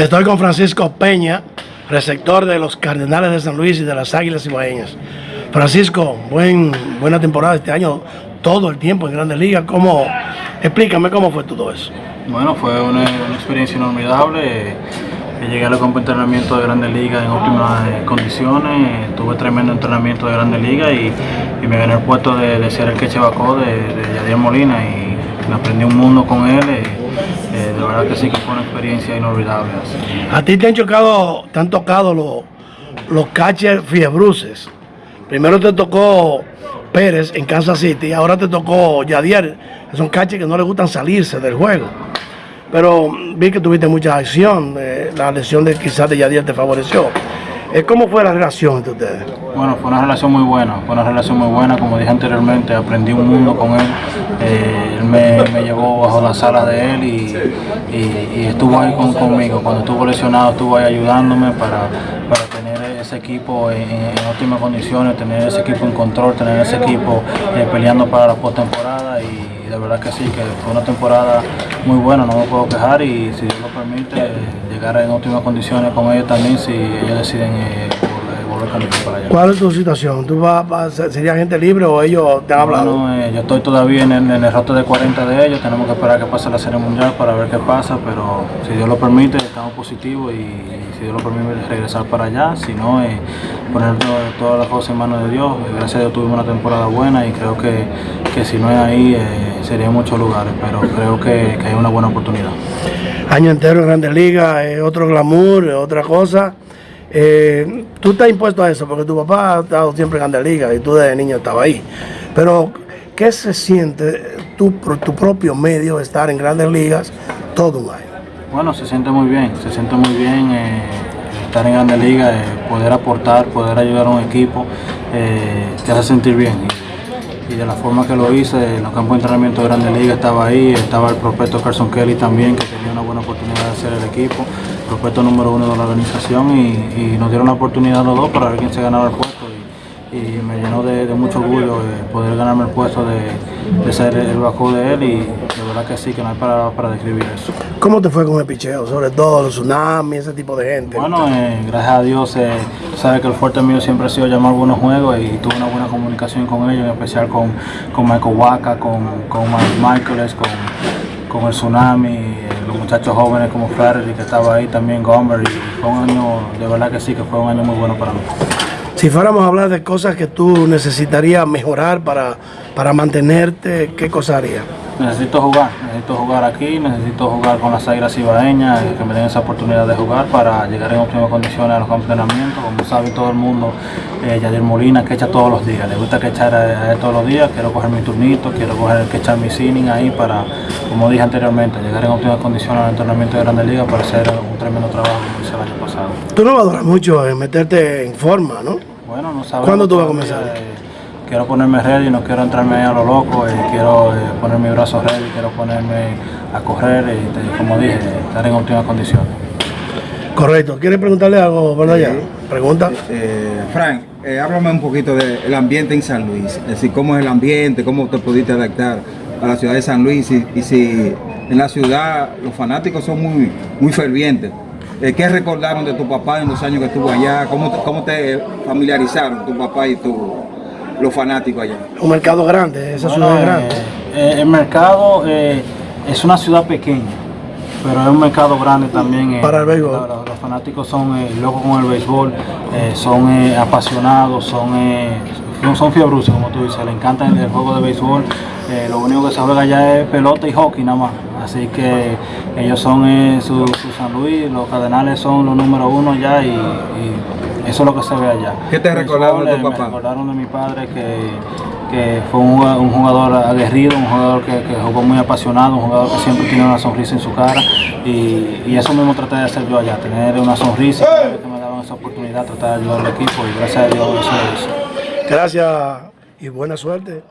Estoy con Francisco Peña, receptor de los Cardenales de San Luis y de las Águilas Ibaeñas. Francisco, buen, buena temporada este año, todo el tiempo en Grandes Ligas. ¿Cómo, explícame cómo fue todo eso. Bueno, fue una, experiencia inolvidable. Llegué al campo de entrenamiento de Grandes Ligas en óptimas eh, condiciones, tuve tremendo entrenamiento de Grandes Ligas y, me gané el puesto de, ser el queche de, de Yadier Molina y aprendí un mundo con él. Verdad que sí que fue una experiencia inolvidable. A ti te han chocado, te han tocado los, los catchers fiebruces. Primero te tocó Pérez en Kansas City, ahora te tocó Yadier. Son catchers que no le gustan salirse del juego. Pero vi que tuviste mucha acción, eh, la lesión de quizás de Yadier te favoreció. Eh, ¿Cómo fue la relación entre ustedes? Bueno, fue una relación muy buena, fue una relación muy buena, como dije anteriormente, aprendí un mundo con él, eh, él me, llevó bajo la sala de él y, estuvo ahí conmigo, cuando estuvo lesionado estuvo ahí ayudándome para, tener ese equipo en, óptimas condiciones, tener ese equipo en control, tener ese equipo eh, peleando para la postemporada y de verdad que sí, que fue una temporada muy buena, no me puedo quejar y si Dios lo permite, llegar en óptimas condiciones con ellos también si ellos deciden eh, para allá. ¿Cuál es tu situación? ¿Tú vas, sería gente libre o ellos te han hablado? Bueno, eh, yo estoy todavía en el, en el, rato de 40 de ellos, tenemos que esperar que pase la Serie Mundial para ver qué pasa, pero si Dios lo permite, estamos positivos y, si Dios lo permite regresar para allá, si no, eh, poner todas las cosas en manos de Dios. Gracias a Dios tuvimos una temporada buena y creo que, que si no es ahí, eh, sería en muchos lugares, pero creo que, que hay una buena oportunidad año entero en Grandes Ligas, otro glamour, otra cosa. Eh, tú estás impuesto a eso porque tu papá ha estado siempre en Grandes Ligas y tú desde niño estabas ahí. Pero, ¿qué se siente tu, tu propio medio estar en Grandes Ligas todo un año? Bueno, se siente muy bien, se siente muy bien eh, estar en Grandes Ligas, eh, poder aportar, poder ayudar a un equipo, te hace sentir bien y de la forma que lo hice, en los campos de entrenamiento de Grande Liga estaba ahí, estaba el prospecto Carson Kelly también, que tenía una buena oportunidad de hacer el equipo, prospecto número uno de la organización y, nos dieron la oportunidad los dos para ver quién se ganaba el puesto y, me llenó de, mucho orgullo poder ganarme el puesto de, ser el bajo de él y de verdad que sí, que no hay para, para describir eso. ¿Cómo te fue con el picheo? Sobre todo los tsunamis, ese tipo de gente. Bueno, eh, gracias a Dios, eh, sabe que el fuerte mío siempre ha sido llamar buenos juegos y tuve una buena comunicación con ellos, en especial con, con Michael Waka, con, con Michaeles, con, con el tsunami, eh, los muchachos jóvenes como Flaherty que estaba ahí también, Gomber, y fue un año, de verdad que sí, que fue un año muy bueno para mí. Si fuéramos a hablar de cosas que tú necesitarías mejorar para, para mantenerte, ¿qué cosa harías? Necesito jugar, necesito jugar aquí, necesito jugar con las Águilas Ibaeñas, que me den esa oportunidad de jugar para llegar en óptimas condiciones a los entrenamientos. Como sabe todo el mundo, eh, Yadir Molina que echa todos los días, le gusta que echar a, él todos los días, quiero coger mi turnito, quiero coger que echar mi sinning ahí para, como dije anteriormente, llegar en óptimas condiciones al entrenamiento de Grandes Ligas para hacer un tremendo trabajo como hice el año pasado. Tú no vas a durar mucho en meterte en forma, ¿no? Bueno, no sabemos. ¿Cuándo tú vas a comenzar? Eh, quiero ponerme ready, no quiero entrarme a lo loco, eh, quiero eh, poner mis brazos ready, quiero ponerme a correr y, como dije, estar en óptimas condiciones. Correcto. ¿Quieres preguntarle algo, verdad ya? Pregunta. Eh, Frank, háblame un poquito del ambiente en San Luis, es decir, cómo es el ambiente, cómo te pudiste adaptar a la ciudad de San Luis y, si en la ciudad los fanáticos son muy, muy fervientes. ¿Qué recordaron de tu papá en los años que estuvo allá? ¿Cómo, cómo te familiarizaron tu papá y tu, los fanáticos allá? Un mercado grande, esa ciudad es grande. Eh, el mercado eh, es una ciudad pequeña, pero es un mercado grande también. Eh, Para el béisbol. Los, fanáticos son locos con el béisbol, son apasionados, son, no son fiebruces, como tú dices, le encanta el, juego de béisbol. lo único que se juega allá es pelota y hockey nada más. Así que ellos son su, San Luis, los Cardenales son los número uno ya y eso es lo que se ve allá. ¿Qué te recordaron de tu papá? Me recordaron de mi padre que, fue un jugador, aguerrido, un jugador que, jugó muy apasionado, un jugador que siempre tiene una sonrisa en su cara y, eso mismo traté de hacer yo allá, tener una sonrisa, que me daban esa oportunidad, tratar de ayudar al equipo y gracias a Dios eso es. Gracias y buena suerte.